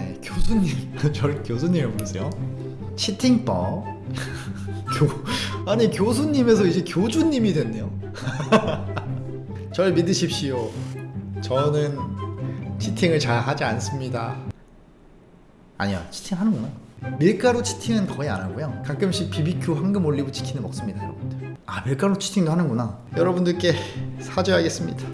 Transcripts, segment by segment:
네, 교수님 저를 교수님을 부르세요. 치팅법. 교 아니 교수님에서 이제 교주님이 됐네요. 절 믿으십시오. 저는 치팅을 잘 하지 않습니다. 아니요 치팅 하는구나. 밀가루 치팅은 거의 안 하고요. 가끔씩 BBQ 황금 올리브 치킨을 먹습니다 여러분들. 아 밀가루 치팅도 하는구나. 여러분들께 사죄하겠습니다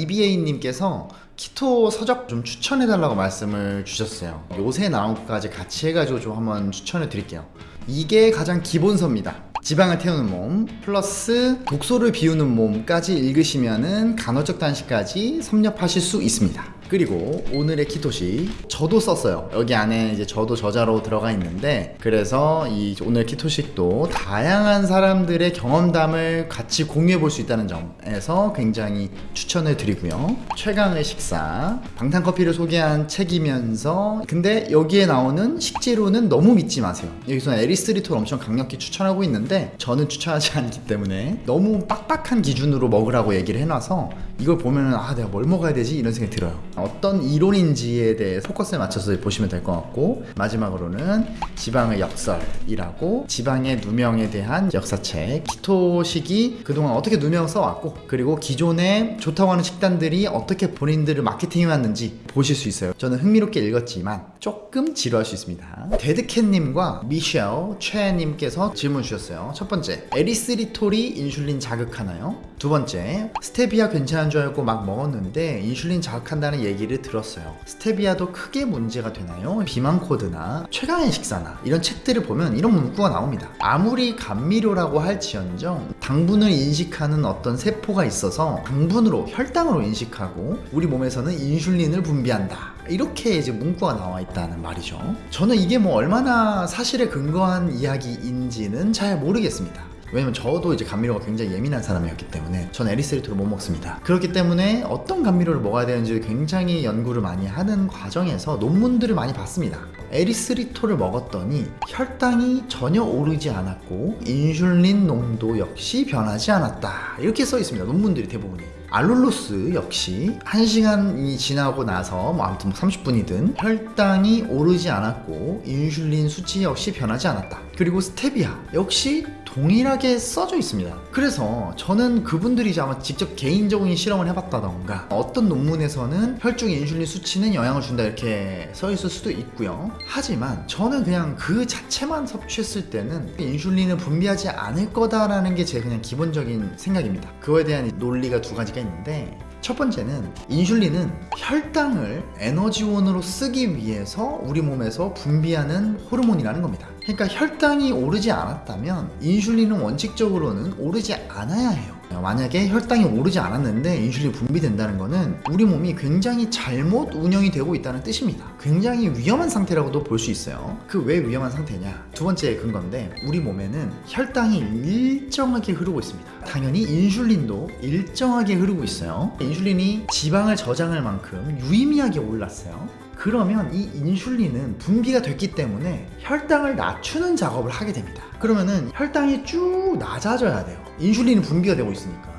EBA님께서 키토 서적 좀 추천해달라고 말씀을 주셨어요. 요새 나온 것까지 같이 해가지고 좀 한번 추천해 드릴게요. 이게 가장 기본서입니다. 지방을 태우는 몸 플러스 독소를 비우는 몸까지 읽으시면 은 간헐적 단식까지 섭렵하실 수 있습니다 그리고 오늘의 키토식 저도 썼어요. 여기 안에 이제 저도 저자로 들어가 있는데 그래서 이 오늘 키토식도 다양한 사람들의 경험담을 같이 공유해 볼 수 있다는 점에서 굉장히 추천을 드리고요. 최강의 식사 방탄커피를 소개한 책이면서 근데 여기에 나오는 식재료는 너무 믿지 마세요. 여기서 에리스리톨 엄청 강력히 추천하고 있는데 저는 추천하지 않기 때문에 너무 빡빡한 기준으로 먹으라고 얘기를 해놔서 이걸 보면은 아 내가 뭘 먹어야 되지? 이런 생각이 들어요. 어떤 이론인지에 대해 포커스에 맞춰서 보시면 될 것 같고 마지막으로는 지방의 역설이라고 지방의 누명에 대한 역사책. keto식이 그동안 어떻게 누명 써왔고 그리고 기존에 좋다고 하는 식단들이 어떻게 본인들을 마케팅해왔는지 보실 수 있어요. 저는 흥미롭게 읽었지만 조금 지루할 수 있습니다. 데드캣님과 미셸 최님께서 질문 주셨어요. 첫 번째 에리스리톨이 인슐린 자극하나요? 두 번째 스테비아 괜찮은 줄 알고 막 먹었는데 인슐린 자극한다는 얘기를 들었어요. 스테비아도 크게 문제가 되나요? 비만 코드나 최강의 식사나 이런 책들을 보면 이런 문구가 나옵니다. 아무리 감미료라고 할지언정 당분을 인식하는 어떤 세포가 있어서 당분으로 혈당으로 인식하고 우리 몸에서는 인슐린을 분비한다. 이렇게 이제 문구가 나와 있다는 말이죠. 저는 이게 뭐 얼마나 사실에 근거한 이야기인지는 잘 모르겠습니다 왜냐면 저도 이제 감미료가 굉장히 예민한 사람이었기 때문에 전 에리스리톨을 못 먹습니다. 그렇기 때문에 어떤 감미료를 먹어야 되는지 굉장히 연구를 많이 하는 과정에서 논문들을 많이 봤습니다. 에리스리톨을 먹었더니 혈당이 전혀 오르지 않았고 인슐린 농도 역시 변하지 않았다. 이렇게 써 있습니다 논문들이 대부분이. 알룰로스 역시 1시간이 지나고 나서 뭐 아무튼 30분이든 혈당이 오르지 않았고 인슐린 수치 역시 변하지 않았다. 그리고 스테비아 역시 동일하게 써져 있습니다. 그래서 저는 그분들이 아마 직접 개인적인 실험을 해봤다던가 어떤 논문에서는 혈중 인슐린 수치는 영향을 준다 이렇게 써 있을 수도 있고요. 하지만 저는 그냥 그 자체만 섭취했을 때는 인슐린을 분비하지 않을 거다라는 게 제 그냥 기본적인 생각입니다. 그거에 대한 논리가 두 가지가 있는데 첫 번째는 인슐린은 혈당을 에너지원으로 쓰기 위해서 우리 몸에서 분비하는 호르몬이라는 겁니다. 그러니까 혈당이 오르지 않았다면 인슐린은 원칙적으로는 오르지 않아야 해요. 만약에 혈당이 오르지 않았는데 인슐린이 분비된다는 것은 우리 몸이 굉장히 잘못 운영이 되고 있다는 뜻입니다. 굉장히 위험한 상태라고도 볼 수 있어요. 그 왜 위험한 상태냐? 두 번째 근건데 우리 몸에는 혈당이 일정하게 흐르고 있습니다. 당연히 인슐린도 일정하게 흐르고 있어요. 인슐린이 지방을 저장할 만큼 유의미하게 올랐어요. 그러면 이 인슐린은 분비가 됐기 때문에 혈당을 낮추는 작업을 하게 됩니다. 그러면은 혈당이 쭉 낮아져야 돼요. 인슐린이 분비가 되고 있으니까.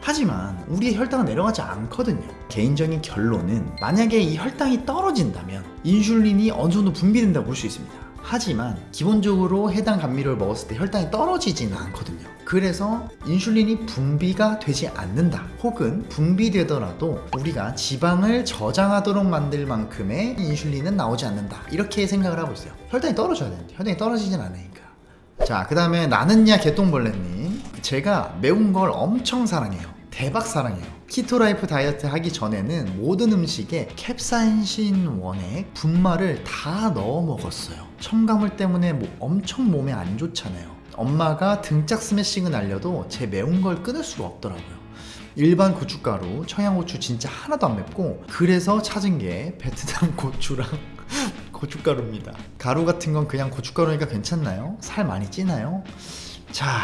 하지만 우리의 혈당은 내려가지 않거든요. 개인적인 결론은 만약에 이 혈당이 떨어진다면 인슐린이 어느 정도 분비된다고 볼 수 있습니다. 하지만 기본적으로 해당 감미료를 먹었을 때 혈당이 떨어지지는 않거든요. 그래서 인슐린이 분비가 되지 않는다. 혹은 분비되더라도 우리가 지방을 저장하도록 만들 만큼의 인슐린은 나오지 않는다. 이렇게 생각을 하고 있어요. 혈당이 떨어져야 되는데 혈당이 떨어지진 않으니까. 자그 다음에 나는야 개똥벌레님. 제가 매운 걸 엄청 사랑해요. 대박 사랑해요. keto life 다이어트 하기 전에는 모든 음식에 캡사이신 원액 분말을 다 넣어 먹었어요. 첨가물 때문에 뭐 엄청 몸에 안 좋잖아요 엄마가 등짝 스매싱은 알려도 제 매운 걸 끊을 수가 없더라고요 일반 고춧가루, 청양고추 진짜 하나도 안 맵고 그래서 찾은 게 베트남 고추랑 고춧가루입니다 가루 같은 건 그냥 고춧가루니까 괜찮나요? 살 많이 찌나요? 자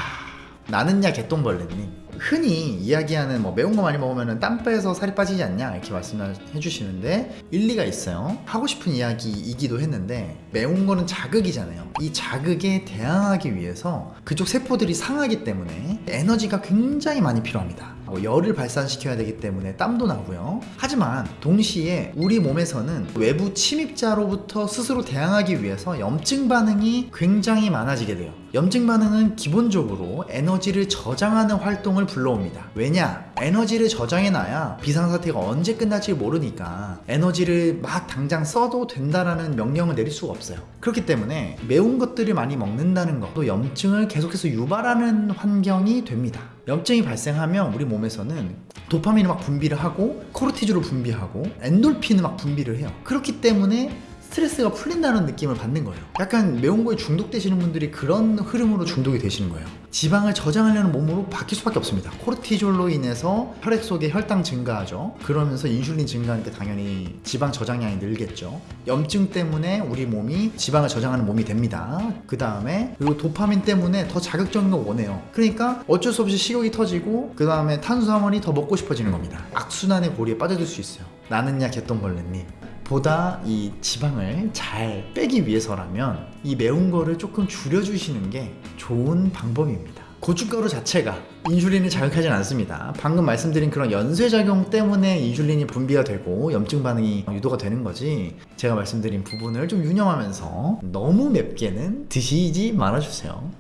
나는야 개똥벌레님 흔히 이야기하는 뭐 매운 거 많이 먹으면 땀 빼서 살이 빠지지 않냐 이렇게 말씀해 주시는데 일리가 있어요. 하고 싶은 이야기이기도 했는데 매운 거는 자극이잖아요. 이 자극에 대항하기 위해서 그쪽 세포들이 상하기 때문에 에너지가 굉장히 많이 필요합니다. 뭐 열을 발산시켜야 되기 때문에 땀도 나고요. 하지만 동시에 우리 몸에서는 외부 침입자로부터 스스로 대항하기 위해서 염증 반응이 굉장히 많아지게 돼요. 염증 반응은 기본적으로 에너지를 저장하는 활동을 불러옵니다. 왜냐? 에너지를 저장해놔야 비상사태가 언제 끝날지 모르니까 에너지를 막 당장 써도 된다라는 명령을 내릴 수가 없어요. 그렇기 때문에 매운 것들을 많이 먹는다는 것도 염증을 계속해서 유발하는 환경이 됩니다. 염증이 발생하면 우리 몸에서는 도파민을 막 분비를 하고 코르티졸을 분비하고 엔돌핀을 막 분비를 해요. 그렇기 때문에 스트레스가 풀린다는 느낌을 받는 거예요. 약간 매운 거에 중독되시는 분들이 그런 흐름으로 중독이 되시는 거예요. 지방을 저장하려는 몸으로 바뀔 수밖에 없습니다. 코르티졸로 인해서 혈액 속에 혈당 증가하죠. 그러면서 인슐린 증가하니까 당연히 지방 저장량이 늘겠죠. 염증 때문에 우리 몸이 지방을 저장하는 몸이 됩니다. 그 다음에 그리고 도파민 때문에 더 자극적인 걸 원해요. 그러니까 어쩔 수 없이 식욕이 터지고 그 다음에 탄수화물이 더 먹고 싶어지는 겁니다. 악순환의 고리에 빠져들 수 있어요. 나는야 개똥벌레님. 보다 이 지방을 잘 빼기 위해서라면 이 매운 거를 조금 줄여주시는 게 좋은 방법입니다. 고춧가루 자체가 인슐린을 자극하진 않습니다. 방금 말씀드린 그런 연쇄작용 때문에 인슐린이 분비가 되고 염증 반응이 유도가 되는 거지 제가 말씀드린 부분을 좀 유념하면서 너무 맵게는 드시지 말아주세요.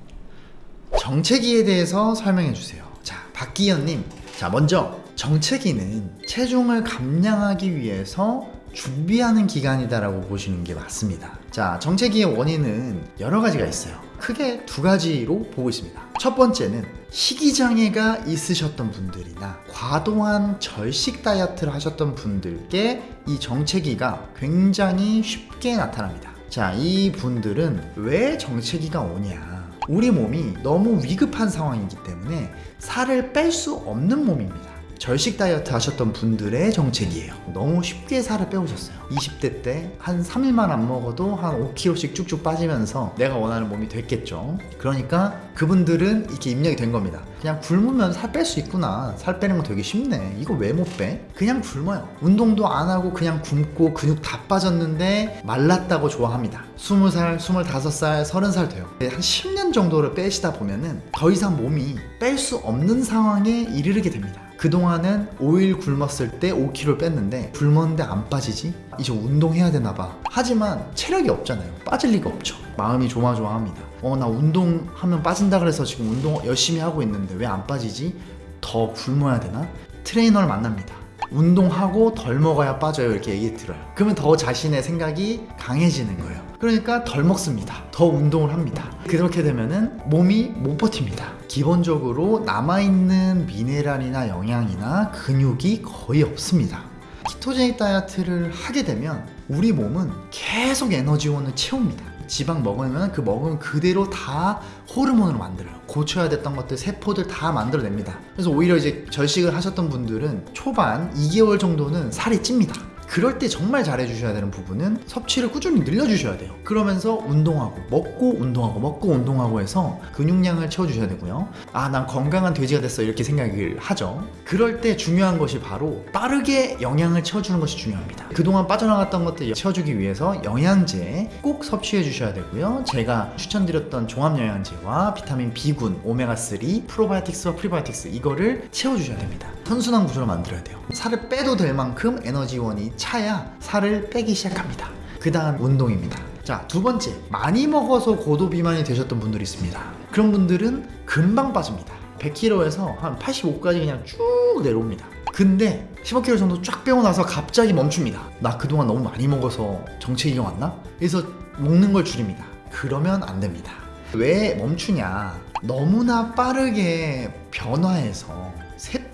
정체기에 대해서 설명해 주세요. 자, 박기현님. 자, 먼저 정체기는 체중을 감량하기 위해서 준비하는 기간이다라고 보시는 게 맞습니다. 자, 정체기의 원인은 여러 가지가 있어요. 크게 두 가지로 보고 있습니다. 첫 번째는 식이장애가 있으셨던 분들이나 과도한 절식 다이어트를 하셨던 분들께 이 정체기가 굉장히 쉽게 나타납니다. 자, 이 분들은 왜 정체기가 오냐? 우리 몸이 너무 위급한 상황이기 때문에 살을 뺄 수 없는 몸입니다. 절식 다이어트 하셨던 분들의 정책이에요. 너무 쉽게 살을 빼오셨어요. 20대 때 한 3일만 안 먹어도 한 5kg씩 쭉쭉 빠지면서 내가 원하는 몸이 됐겠죠. 그러니까 그분들은 이렇게 입력이 된 겁니다. 그냥 굶으면 살 뺄 수 있구나. 살 빼는 거 되게 쉽네. 이거 왜 못 빼? 그냥 굶어요. 운동도 안 하고 그냥 굶고 근육 다 빠졌는데 말랐다고 좋아합니다. 20살, 25살, 30살 돼요. 한 10년 정도를 빼시다 보면은 더 이상 몸이 뺄 수 없는 상황에 이르게 됩니다. 그동안은 5일 굶었을 때 5kg 뺐는데 굶었는데 안 빠지지? 이제 운동해야 되나 봐. 하지만 체력이 없잖아요. 빠질 리가 없죠. 마음이 조마조마합니다. 어, 나 운동하면 빠진다 그래서 지금 운동 열심히 하고 있는데 왜 안 빠지지? 더 굶어야 되나? 트레이너를 만납니다. 운동하고 덜 먹어야 빠져요. 이렇게 얘기 들어요. 그러면 더 자신의 생각이 강해지는 거예요. 그러니까 덜 먹습니다. 더 운동을 합니다. 그렇게 되면은 몸이 못 버팁니다. 기본적으로 남아있는 미네랄이나 영양이나 근육이 거의 없습니다. 키토제닉 다이어트를 하게 되면 우리 몸은 계속 에너지원을 채웁니다. 지방 먹으면 그 먹은 그대로 다 호르몬으로 만들어요. 고쳐야 됐던 것들 세포들 다 만들어냅니다. 그래서 오히려 이제 절식을 하셨던 분들은 초반 2개월 정도는 살이 찝니다. 그럴 때 정말 잘해주셔야 되는 부분은 섭취를 꾸준히 늘려주셔야 돼요. 그러면서 운동하고, 먹고 운동하고, 먹고 운동하고 해서 근육량을 채워주셔야 되고요. 아, 난 건강한 돼지가 됐어. 이렇게 생각을 하죠. 그럴 때 중요한 것이 바로 빠르게 영양을 채워주는 것이 중요합니다. 그동안 빠져나갔던 것들 채워주기 위해서 영양제 꼭 섭취해 주셔야 되고요. 제가 추천드렸던 종합영양제와 비타민 B군, 오메가3, 프로바이오틱스와 프리바이오틱스 이거를 채워주셔야 됩니다. 선순환 구조를 만들어야 돼요. 살을 빼도 될 만큼 에너지원이 차야 살을 빼기 시작합니다. 그 다음 운동입니다. 자, 두 번째. 많이 먹어서 고도 비만이 되셨던 분들이 있습니다. 그런 분들은 금방 빠집니다. 100kg에서 한 85까지 그냥 쭉 내려옵니다. 근데 15kg 정도 쫙 빼고 나서 갑자기 멈춥니다. 나 그동안 너무 많이 먹어서 정체기가 왔나? 그래서 먹는 걸 줄입니다. 그러면 안 됩니다. 왜 멈추냐? 너무나 빠르게 변화해서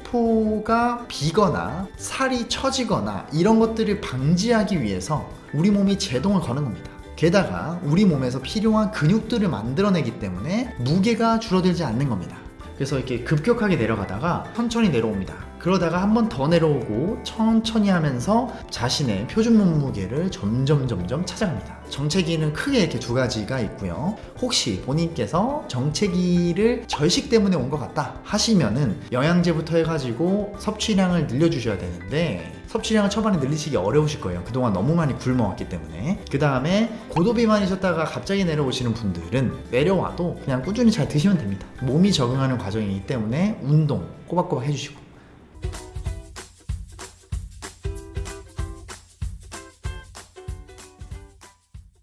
세포가 비거나 살이 처지거나 이런 것들을 방지하기 위해서 우리 몸이 제동을 거는 겁니다. 게다가 우리 몸에서 필요한 근육들을 만들어내기 때문에 무게가 줄어들지 않는 겁니다. 그래서 이렇게 급격하게 내려가다가 천천히 내려옵니다. 그러다가 한 번 더 내려오고 천천히 하면서 자신의 표준 몸무게를 점점 점점 찾아갑니다. 정체기는 크게 이렇게 두 가지가 있고요. 혹시 본인께서 정체기를 절식 때문에 온 것 같다 하시면은 영양제부터 해가지고 섭취량을 늘려주셔야 되는데 섭취량을 초반에 늘리시기 어려우실 거예요. 그동안 너무 많이 굶어왔기 때문에. 그 다음에 고도비만이셨다가 갑자기 내려오시는 분들은 내려와도 그냥 꾸준히 잘 드시면 됩니다. 몸이 적응하는 과정이기 때문에 운동 꼬박꼬박 해주시고